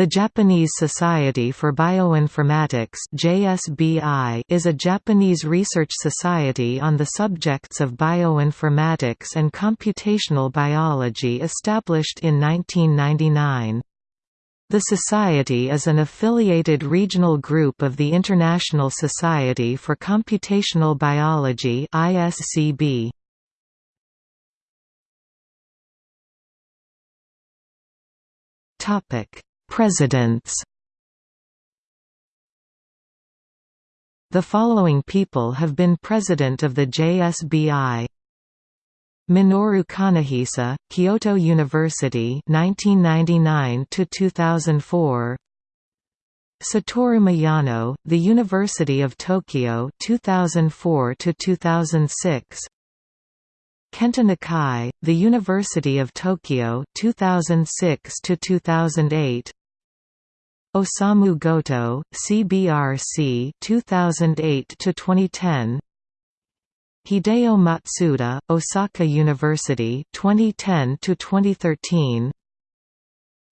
The Japanese Society for Bioinformatics (JSBI) is a Japanese research society on the subjects of bioinformatics and computational biology established in 1999. The Society is an affiliated regional group of the International Society for Computational Biology ISCB. Topic Presidents. The following people have been president of the JSBI Minoru Kanehisa, Kyoto University 1999 to 2004 Satoru Miyano, The University of Tokyo 2004 to 2006 Kenta Nakai, The University of Tokyo 2006 to 2008 Osamu Goto, CBRC 2008 to 2010. Hideo Matsuda, Osaka University 2010 to 2013.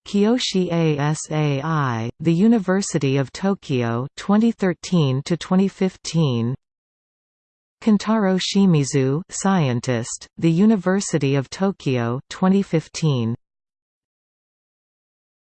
Kiyoshi ASAI, The University of Tokyo 2013 to 2015. Kentaro Shimizu, scientist, The University of Tokyo 2015.